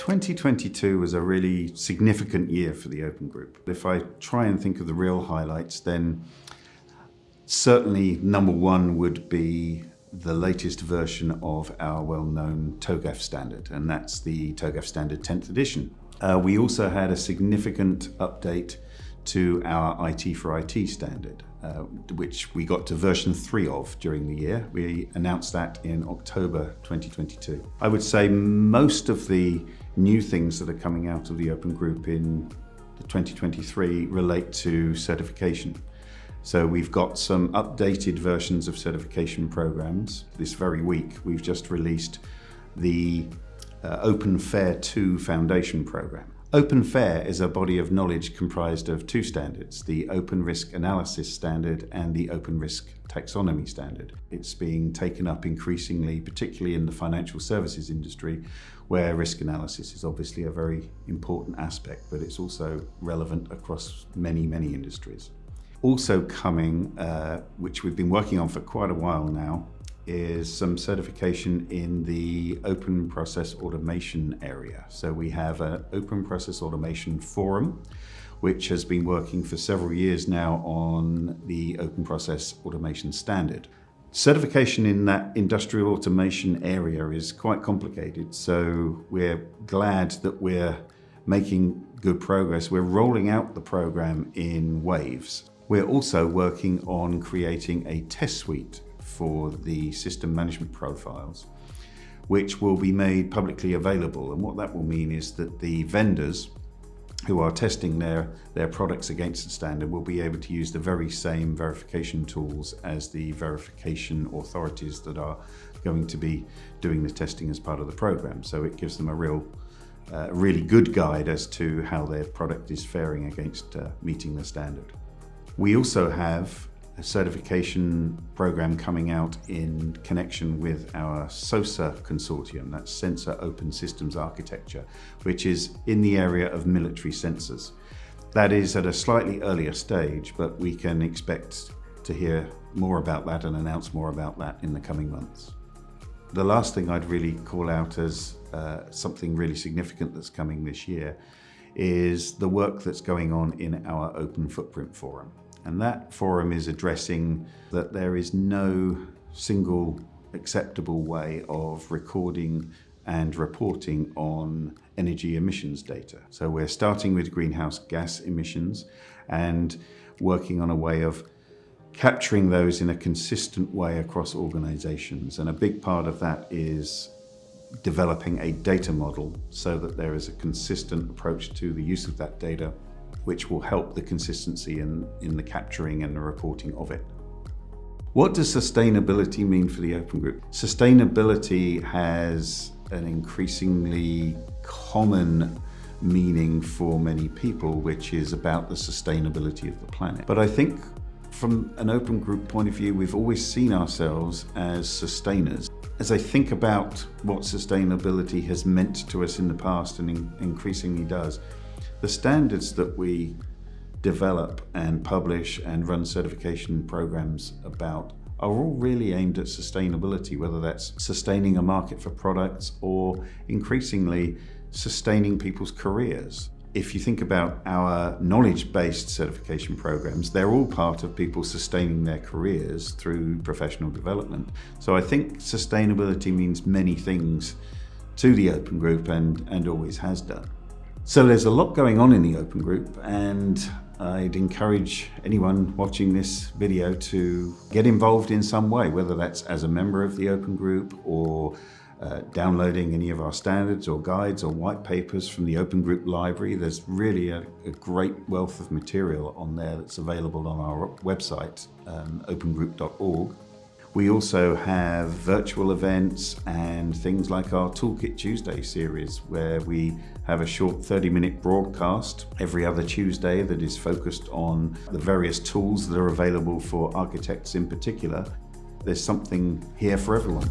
2022 was a really significant year for the Open Group. If I try and think of the real highlights, then certainly number one would be the latest version of our well-known TOGAF standard, and that's the TOGAF standard 10th edition. Uh, we also had a significant update to our IT for IT standard, uh, which we got to version 3 of during the year. We announced that in October 2022. I would say most of the new things that are coming out of the Open Group in 2023 relate to certification. So we've got some updated versions of certification programs. This very week, we've just released the uh, Open FAIR 2 Foundation program. Open FAIR is a body of knowledge comprised of two standards, the Open Risk Analysis Standard and the Open Risk Taxonomy Standard. It's being taken up increasingly, particularly in the financial services industry, where risk analysis is obviously a very important aspect, but it's also relevant across many, many industries. Also coming, uh, which we've been working on for quite a while now, is some certification in the open process automation area. So we have an open process automation forum, which has been working for several years now on the open process automation standard. Certification in that industrial automation area is quite complicated, so we're glad that we're making good progress. We're rolling out the program in waves. We're also working on creating a test suite for the system management profiles, which will be made publicly available. And what that will mean is that the vendors who are testing their, their products against the standard will be able to use the very same verification tools as the verification authorities that are going to be doing the testing as part of the program. So it gives them a real, uh, really good guide as to how their product is faring against uh, meeting the standard. We also have certification program coming out in connection with our SOSA consortium, that's Sensor Open Systems Architecture, which is in the area of military sensors. That is at a slightly earlier stage, but we can expect to hear more about that and announce more about that in the coming months. The last thing I'd really call out as uh, something really significant that's coming this year is the work that's going on in our Open Footprint Forum. And that forum is addressing that there is no single acceptable way of recording and reporting on energy emissions data. So we're starting with greenhouse gas emissions and working on a way of capturing those in a consistent way across organizations. And a big part of that is developing a data model so that there is a consistent approach to the use of that data which will help the consistency in, in the capturing and the reporting of it. What does sustainability mean for the Open Group? Sustainability has an increasingly common meaning for many people, which is about the sustainability of the planet. But I think from an open group point of view, we've always seen ourselves as sustainers. As I think about what sustainability has meant to us in the past and in increasingly does, the standards that we develop and publish and run certification programs about are all really aimed at sustainability, whether that's sustaining a market for products or increasingly sustaining people's careers. If you think about our knowledge-based certification programs, they're all part of people sustaining their careers through professional development. So I think sustainability means many things to the Open Group and, and always has done. So there's a lot going on in the Open Group and I'd encourage anyone watching this video to get involved in some way, whether that's as a member of the Open Group or uh, downloading any of our standards or guides or white papers from the Open Group library. There's really a, a great wealth of material on there that's available on our website, um, opengroup.org. We also have virtual events and things like our Toolkit Tuesday series where we have a short 30 minute broadcast every other Tuesday that is focused on the various tools that are available for architects in particular. There's something here for everyone.